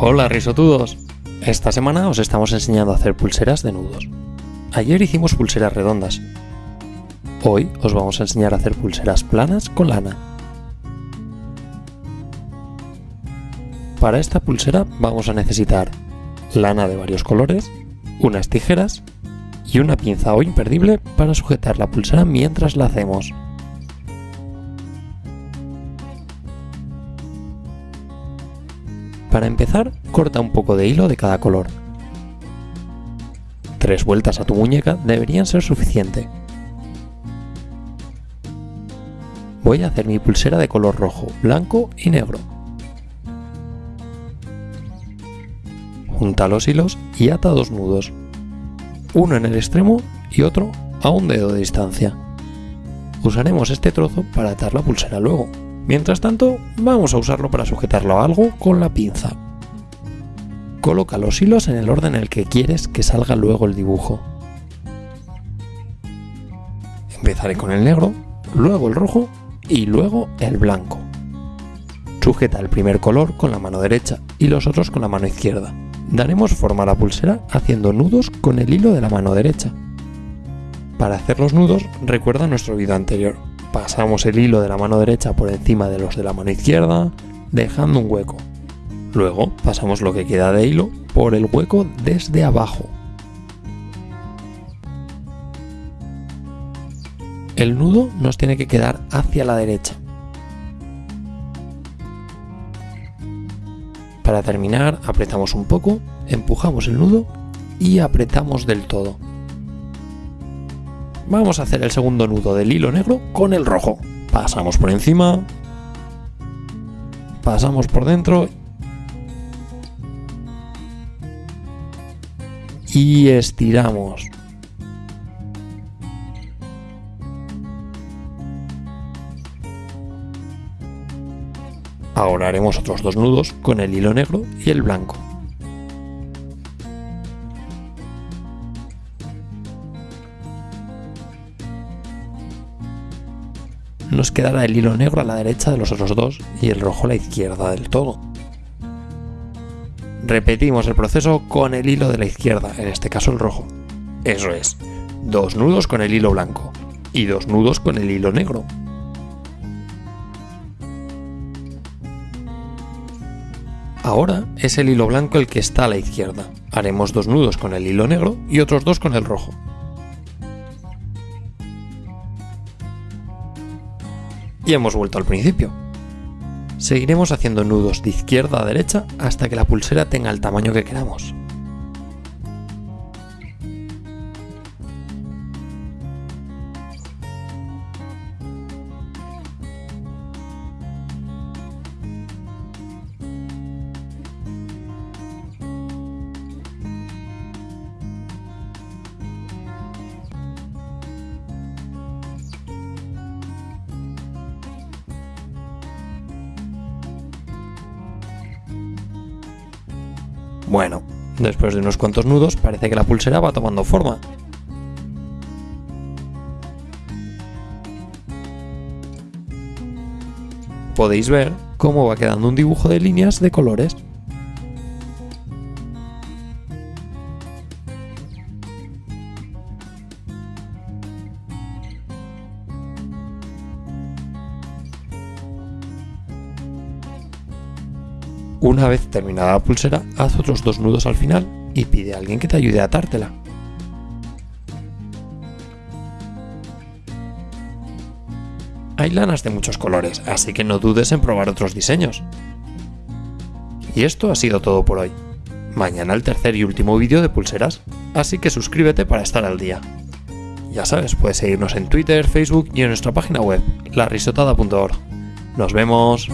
Hola risotudos. Esta semana os estamos enseñando a hacer pulseras de nudos. Ayer hicimos pulseras redondas. Hoy os vamos a enseñar a hacer pulseras planas con lana. Para esta pulsera vamos a necesitar lana de varios colores, unas tijeras y una pinza o imperdible para sujetar la pulsera mientras la hacemos. Para empezar, corta un poco de hilo de cada color. Tres vueltas a tu muñeca deberían ser suficiente. Voy a hacer mi pulsera de color rojo, blanco y negro. Junta los hilos y ata dos nudos, uno en el extremo y otro a un dedo de distancia. Usaremos este trozo para atar la pulsera luego. Mientras tanto, vamos a usarlo para sujetarlo a algo con la pinza. Coloca los hilos en el orden en el que quieres que salga luego el dibujo. Empezaré con el negro, luego el rojo y luego el blanco. Sujeta el primer color con la mano derecha y los otros con la mano izquierda. Daremos forma a la pulsera haciendo nudos con el hilo de la mano derecha. Para hacer los nudos, recuerda nuestro vídeo anterior pasamos el hilo de la mano derecha por encima de los de la mano izquierda, dejando un hueco. Luego pasamos lo que queda de hilo por el hueco desde abajo. El nudo nos tiene que quedar hacia la derecha. Para terminar, apretamos un poco, empujamos el nudo y apretamos del todo. Vamos a hacer el segundo nudo del hilo negro con el rojo. Pasamos por encima. Pasamos por dentro. Y estiramos. Ahora haremos otros dos nudos con el hilo negro y el blanco. Nos quedará el hilo negro a la derecha de los otros dos y el rojo a la izquierda del todo. Repetimos el proceso con el hilo de la izquierda, en este caso el rojo. Eso es, dos nudos con el hilo blanco y dos nudos con el hilo negro. Ahora es el hilo blanco el que está a la izquierda. Haremos dos nudos con el hilo negro y otros dos con el rojo. Y hemos vuelto al principio. Seguiremos haciendo nudos de izquierda a derecha hasta que la pulsera tenga el tamaño que queramos. Bueno, después de unos cuantos nudos parece que la pulsera va tomando forma. Podéis ver cómo va quedando un dibujo de líneas de colores. Una vez terminada la pulsera, haz otros dos nudos al final y pide a alguien que te ayude a atártela. Hay lanas de muchos colores, así que no dudes en probar otros diseños. Y esto ha sido todo por hoy. Mañana el tercer y último vídeo de pulseras, así que suscríbete para estar al día. Ya sabes, puedes seguirnos en Twitter, Facebook y en nuestra página web, larisotada.org. ¡Nos vemos!